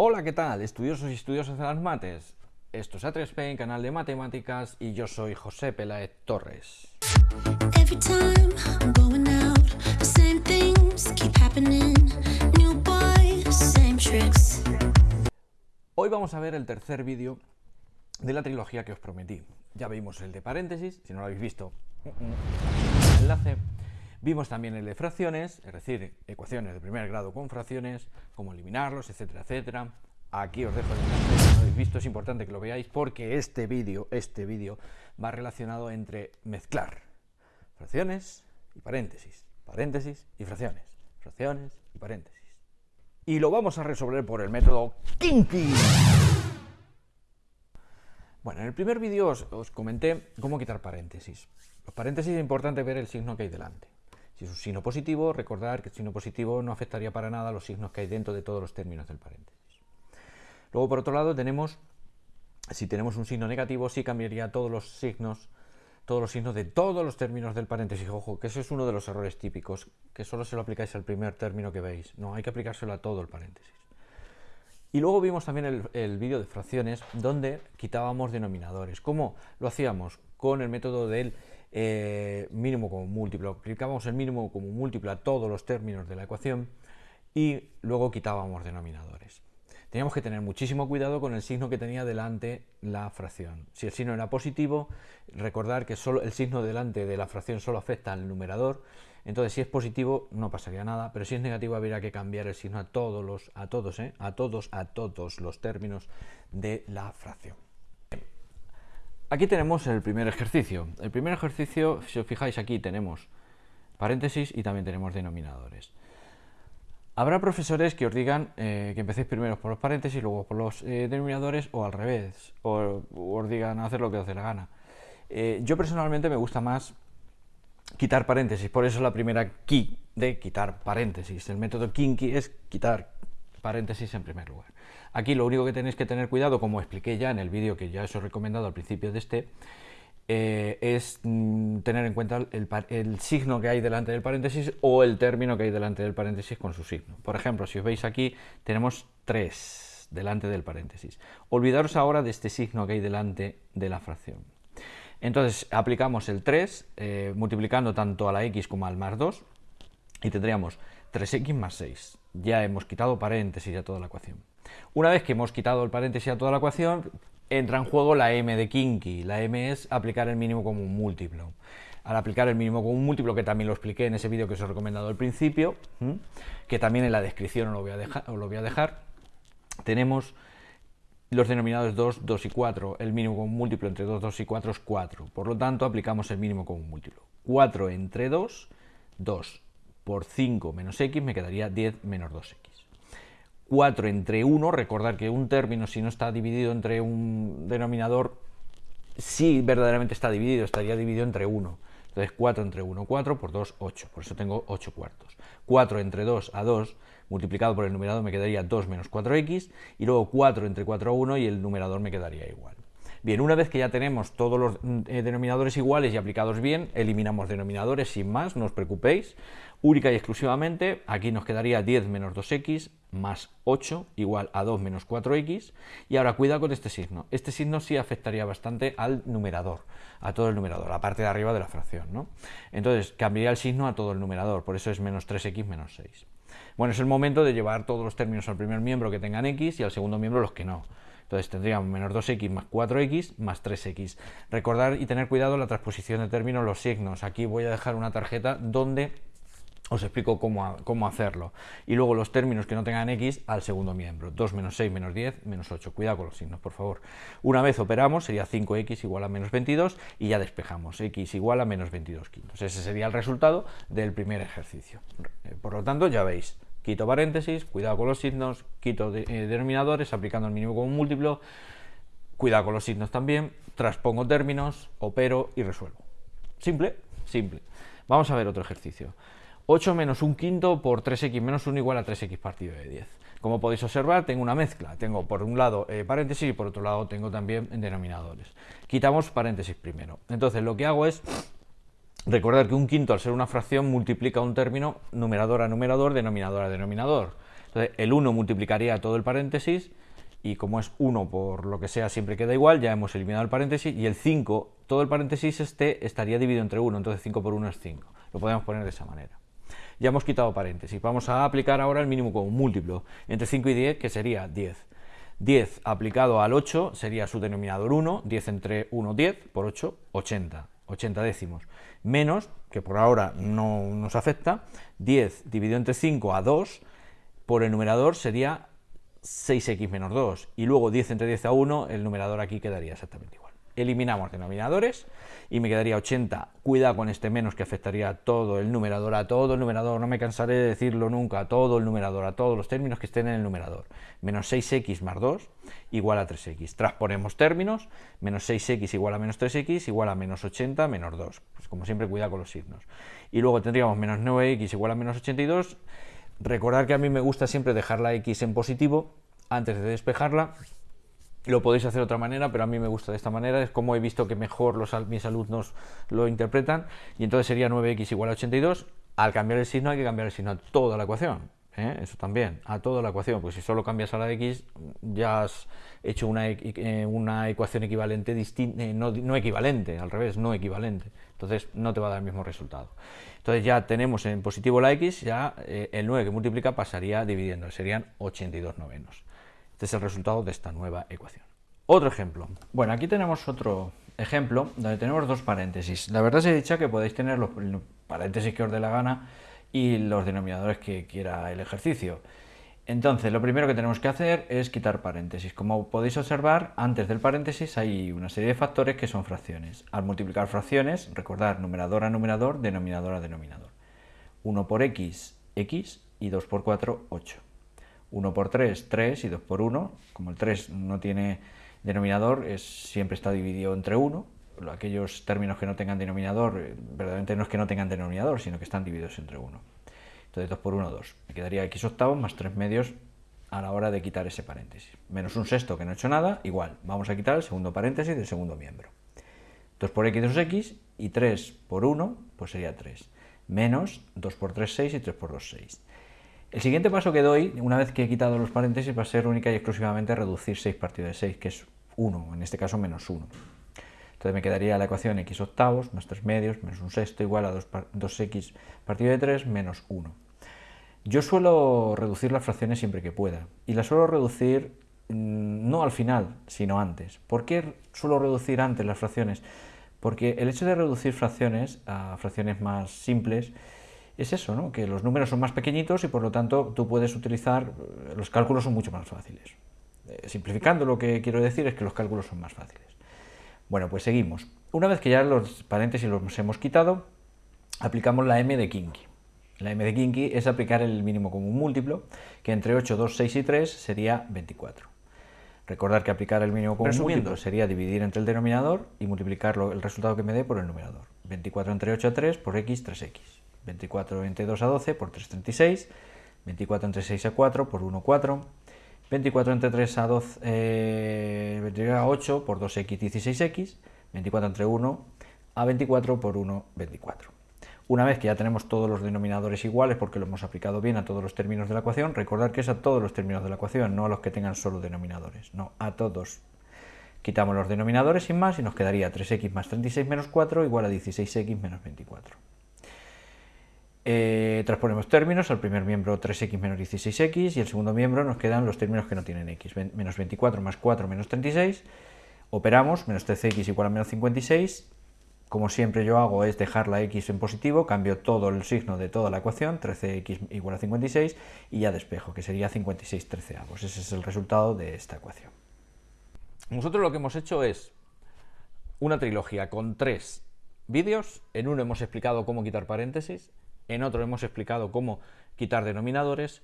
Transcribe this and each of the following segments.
Hola, ¿qué tal? Estudiosos y estudiosas de las mates. Esto es A3P, canal de matemáticas, y yo soy José Peláez Torres. Hoy vamos a ver el tercer vídeo de la trilogía que os prometí. Ya vimos el de paréntesis, si no lo habéis visto, mm, el enlace. Vimos también el de fracciones, es decir, ecuaciones de primer grado con fracciones, cómo eliminarlos, etcétera, etcétera. Aquí os dejo el enlace, si no lo habéis visto, es importante que lo veáis porque este vídeo, este vídeo va relacionado entre mezclar fracciones y paréntesis, paréntesis y fracciones, fracciones y paréntesis. Y lo vamos a resolver por el método Kinky. Bueno, en el primer vídeo os, os comenté cómo quitar paréntesis. Los paréntesis es importante ver el signo que hay delante. Si es un signo positivo, recordar que el signo positivo no afectaría para nada los signos que hay dentro de todos los términos del paréntesis. Luego, por otro lado, tenemos, si tenemos un signo negativo, sí cambiaría todos los signos, todos los signos de todos los términos del paréntesis. Ojo, que ese es uno de los errores típicos, que solo se lo aplicáis al primer término que veis. No, hay que aplicárselo a todo el paréntesis. Y luego vimos también el, el vídeo de fracciones, donde quitábamos denominadores. ¿Cómo lo hacíamos? Con el método del eh, mínimo como múltiplo. Aplicábamos el mínimo como múltiplo a todos los términos de la ecuación y luego quitábamos denominadores. Teníamos que tener muchísimo cuidado con el signo que tenía delante la fracción. Si el signo era positivo, recordar que solo el signo delante de la fracción solo afecta al numerador. Entonces, si es positivo, no pasaría nada, pero si es negativo, habría que cambiar el signo a todos los, a todos, ¿eh? a todos, a todos los términos de la fracción. Aquí tenemos el primer ejercicio. El primer ejercicio, si os fijáis aquí, tenemos paréntesis y también tenemos denominadores. Habrá profesores que os digan eh, que empecéis primero por los paréntesis luego por los eh, denominadores o al revés, o, o, os digan hacer lo que os dé la gana. Eh, yo personalmente me gusta más quitar paréntesis, por eso la primera key de quitar paréntesis. El método kinky es quitar paréntesis en primer lugar. Aquí lo único que tenéis que tener cuidado, como expliqué ya en el vídeo que ya os he recomendado al principio de este, eh, es mm, tener en cuenta el, signo que hay delante del paréntesis o el término que hay delante del paréntesis con su signo. Por ejemplo, si os veis aquí, tenemos 3 delante del paréntesis. Olvidaros ahora de este signo que hay delante de la fracción. Entonces, aplicamos el 3, eh, multiplicando tanto a la x como al más 2, y tendríamos 3x más 6. Ya hemos quitado paréntesis a toda la ecuación. Una vez que hemos quitado el paréntesis a toda la ecuación, entra en juego la m de Kinky. La m es aplicar el mínimo como un múltiplo. Al aplicar el mínimo como un múltiplo, que también lo expliqué en ese vídeo que os he recomendado al principio, que también en la descripción os lo voy a dejar, lo voy a dejar tenemos los denominados 2, 2 y 4. El mínimo como un múltiplo entre 2, 2 y 4 es 4. Por lo tanto, aplicamos el mínimo como un múltiplo. 4 entre 2, 2 por 5 menos x me quedaría 10 menos 2x. 4 entre 1, recordar que un término si no está dividido entre un denominador, sí verdaderamente está dividido, estaría dividido entre 1. Entonces 4 entre 1, 4 por 2, 8, por eso tengo 8 cuartos. 4 entre 2 a 2, multiplicado por el numerador me quedaría 2 menos 4x, y luego 4 entre 4 a 1 y el numerador me quedaría igual. Bien, una vez que ya tenemos todos los eh, denominadores iguales y aplicados bien, eliminamos denominadores sin más, no os preocupéis. Única y exclusivamente, aquí nos quedaría 10 menos 2x más 8 igual a 2 menos 4x. Y ahora cuidado con este signo. Este signo sí afectaría bastante al numerador, a todo el numerador, la parte de arriba de la fracción. ¿no? Entonces cambiaría el signo a todo el numerador, por eso es menos 3x menos 6. Bueno, es el momento de llevar todos los términos al primer miembro que tengan x y al segundo miembro los que no. Entonces tendríamos menos 2x más 4x más 3x. Recordar y tener cuidado la transposición de términos, los signos. Aquí voy a dejar una tarjeta donde os explico cómo, cómo, hacerlo. Y luego los términos que no tengan x al segundo miembro. 2 menos 6 menos 10 menos 8. Cuidado con los signos, por favor. Una vez operamos sería 5x igual a menos 22 y ya despejamos. x igual a menos 22 quintos. Ese sería el resultado del primer ejercicio. Por lo tanto, ya veis, quito paréntesis, cuidado con los signos, quito eh, denominadores, aplicando el mínimo como un múltiplo, cuidado con los signos también, transpongo términos, opero y resuelvo. Simple, simple. Vamos a ver otro ejercicio. 8 menos 1 quinto por 3x menos 1 igual a 3x partido de 10. Como podéis observar, tengo una mezcla. Tengo por un lado eh, paréntesis y por otro lado tengo también denominadores. Quitamos paréntesis primero. Entonces lo que hago es Recordar que un quinto, al ser una fracción, multiplica un término numerador a numerador, denominador a denominador. Entonces, el 1 multiplicaría todo el paréntesis y como es 1 por lo que sea siempre queda igual, ya hemos eliminado el paréntesis y el 5, todo el paréntesis este estaría dividido entre 1, entonces 5 por 1 es 5. Lo podemos poner de esa manera. Ya hemos quitado paréntesis. Vamos a aplicar ahora el mínimo común múltiplo entre 5 y 10, que sería 10. 10 aplicado al 8 sería su denominador 1, 10 entre 1, 10, por 8, 80, 80 décimos. Menos, que por ahora no nos afecta, 10 dividido entre 5 a 2, por el numerador sería 6x menos 2. Y luego 10 entre 10 a 1, el numerador aquí quedaría exactamente igual eliminamos denominadores y me quedaría 80. Cuidado con este menos que afectaría a todo el numerador, a todo el numerador, no me cansaré de decirlo nunca, a todo el numerador, a todos los términos que estén en el numerador. Menos 6x más 2 igual a 3x. Transponemos términos, menos 6x igual a menos 3x igual a menos 80 menos 2. Pues como siempre, cuidado con los signos. Y luego tendríamos menos 9x igual a menos 82. Recordar que a mí me gusta siempre dejar la x en positivo antes de despejarla lo podéis hacer de otra manera, pero a mí me gusta de esta manera, es como he visto que mejor los, mis alumnos lo interpretan, y entonces sería 9x igual a 82, al cambiar el signo hay que cambiar el signo a toda la ecuación, ¿eh? eso también, a toda la ecuación, pues si solo cambias a la x, ya has hecho una, eh, una ecuación equivalente, eh, no, no, equivalente, al revés, no equivalente, entonces no te va a dar el mismo resultado. Entonces ya tenemos en positivo la x, ya el 9 que multiplica pasaría dividiendo, serían 82 novenos. Este es el resultado de esta nueva ecuación. Otro ejemplo. Bueno, aquí tenemos otro ejemplo donde tenemos dos paréntesis. La verdad se dicha que podéis tener los paréntesis que os dé la gana y los denominadores que quiera el ejercicio. Entonces, lo primero que tenemos que hacer es quitar paréntesis. Como podéis observar, antes del paréntesis hay una serie de factores que son fracciones. Al multiplicar fracciones, recordar numerador a numerador, denominador a denominador. 1 por x, x y 2 por 4, 8. 1 por 3, 3 y 2 por 1, como el 3 no tiene denominador, es, siempre está dividido entre 1, aquellos términos que no tengan denominador, eh, verdaderamente no es que no tengan denominador, sino que están divididos entre 1. Entonces 2 por 1, 2. Me quedaría x octavos más 3 medios a la hora de quitar ese paréntesis. Menos un sexto que no he hecho nada, igual, vamos a quitar el segundo paréntesis del segundo miembro. 2 por x, 2x, y 3 por 1, pues sería 3. Menos 2 por 3, 6 y 3 por 2, 6. El siguiente paso que doy, una vez que he quitado los paréntesis, va a ser única y exclusivamente reducir 6 partido de 6, que es 1, en este caso menos 1. Entonces me quedaría la ecuación x octavos más 3 medios menos un sexto igual a 2, x partido de 3 menos 1. Yo suelo reducir las fracciones siempre que pueda, y las suelo reducir mm, no al final, sino antes. ¿Por qué suelo reducir antes las fracciones? Porque el hecho de reducir fracciones a fracciones más simples es eso, ¿no? que los números son más pequeñitos y por lo tanto tú puedes utilizar, los cálculos son mucho más fáciles. Eh, simplificando lo que quiero decir es que los cálculos son más fáciles. Bueno, pues seguimos. Una vez que ya los paréntesis los hemos quitado, aplicamos la m de Kinky. La m de Kinky es aplicar el mínimo común múltiplo, que entre 8, 2, 6 y 3 sería 24. Recordar que aplicar el mínimo común múltiplo sería dividir entre el denominador y multiplicar el resultado que me dé por el numerador. 24 entre 8 a 3 por x, 3x. 24 entre 2 a 12 por 3, 36. 24 entre 6 a 4 por 1, 4. 24 entre 3 a 12, eh, a 8 por 2x, 16x. 24 entre 1 a 24 por 1, 24. Una vez que ya tenemos todos los denominadores iguales, porque lo hemos aplicado bien a todos los términos de la ecuación, recordar que es a todos los términos de la ecuación, no a los que tengan solo denominadores, no, a todos. Quitamos los denominadores sin más y nos quedaría 3x más 36 menos 4 igual a 16x menos 24. Eh, transponemos términos, al primer miembro 3x menos 16x y el segundo miembro nos quedan los términos que no tienen x, menos 24 más 4 menos 36, operamos, menos 13x igual a menos 56, como siempre yo hago es dejar la x en positivo, cambio todo el signo de toda la ecuación, 13x igual a 56 y ya despejo, que sería 56 treceavos, ese es el resultado de esta ecuación. Nosotros lo que hemos hecho es una trilogía con tres vídeos, en uno hemos explicado cómo quitar paréntesis, en otro hemos explicado cómo quitar denominadores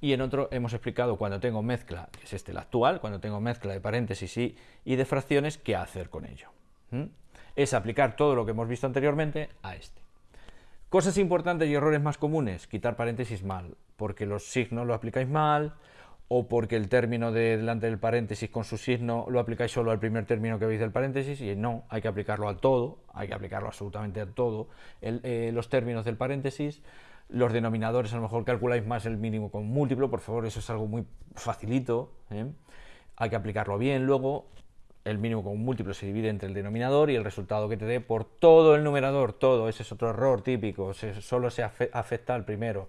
y en otro hemos explicado cuando tengo mezcla, que es este el actual, cuando tengo mezcla de paréntesis y, de fracciones, qué hacer con ello. Es aplicar todo lo que hemos visto anteriormente a este. Cosas importantes y errores más comunes, quitar paréntesis mal, porque los signos lo aplicáis mal, o porque el término de delante del paréntesis con su signo lo aplicáis solo al primer término que veis del paréntesis y no, hay que aplicarlo a todo, hay que aplicarlo absolutamente a todo eh, los términos del paréntesis. los denominadores a lo mejor calculáis más el mínimo con múltiplo, por favor, eso es algo muy facilito, ¿eh? hay que aplicarlo bien luego, el mínimo con múltiplo se divide entre el denominador y el resultado que te dé por todo el numerador, todo, ese es otro error típico, solo se afecta al primero,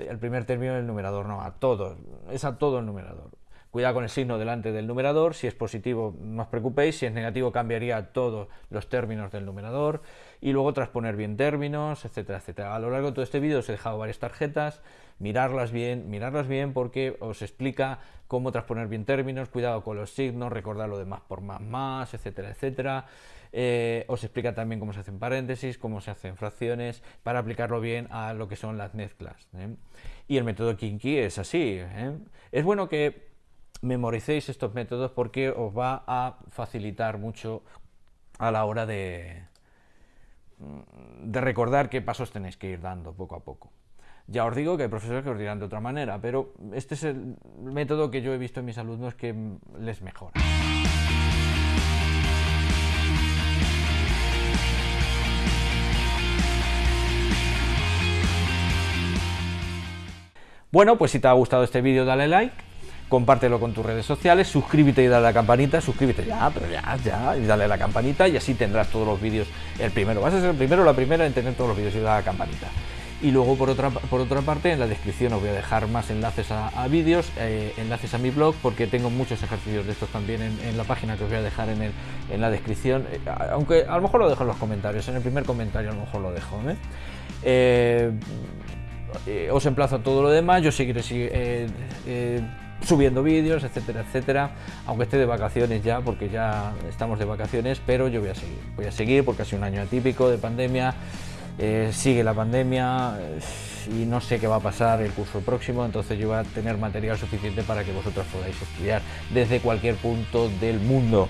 el primer término del numerador, no, a todo, es a todo el numerador. Cuidado con el signo delante del numerador, si es positivo no os preocupéis, si es negativo cambiaría todos los términos del numerador y luego transponer bien términos, etcétera, etcétera. A lo largo de todo este vídeo os he dejado varias tarjetas, mirarlas bien, mirarlas bien porque os explica cómo transponer bien términos, cuidado con los signos, recordar lo de más por más más, etcétera, etcétera. Eh, os explica también cómo se hacen paréntesis, cómo se hacen fracciones, para aplicarlo bien a lo que son las mezclas. ¿eh? Y el método Kinky es así. ¿eh? Es bueno que memoricéis estos métodos porque os va a facilitar mucho a la hora de, de recordar qué pasos tenéis que ir dando poco a poco. Ya os digo que hay profesores que os dirán de otra manera, pero este es el método que yo he visto en mis alumnos que les mejora. Bueno, pues si te ha gustado este vídeo dale like compártelo con tus redes sociales, suscríbete y dale a la campanita, suscríbete ya, pero ya, ya, y dale a la campanita y así tendrás todos los vídeos el primero. Vas a ser el primero o la primera en tener todos los vídeos y dale a la campanita. Y luego por otra, por otra parte en la descripción os voy a dejar más enlaces a, vídeos, eh, enlaces a mi blog, porque tengo muchos ejercicios de estos también en, la página que os voy a dejar en, el, en la descripción, eh, aunque a lo mejor lo dejo en los comentarios, en el primer comentario a lo mejor lo dejo. ¿eh? os emplazo a todo lo demás, yo seguiré subiendo vídeos, etcétera, etcétera, aunque esté de vacaciones ya, porque ya estamos de vacaciones, pero yo voy a seguir, voy a seguir porque ha sido un año atípico de pandemia, eh, sigue la pandemia eh, y no sé qué va a pasar el curso próximo, entonces yo voy a tener material suficiente para que vosotros podáis estudiar desde cualquier punto del mundo.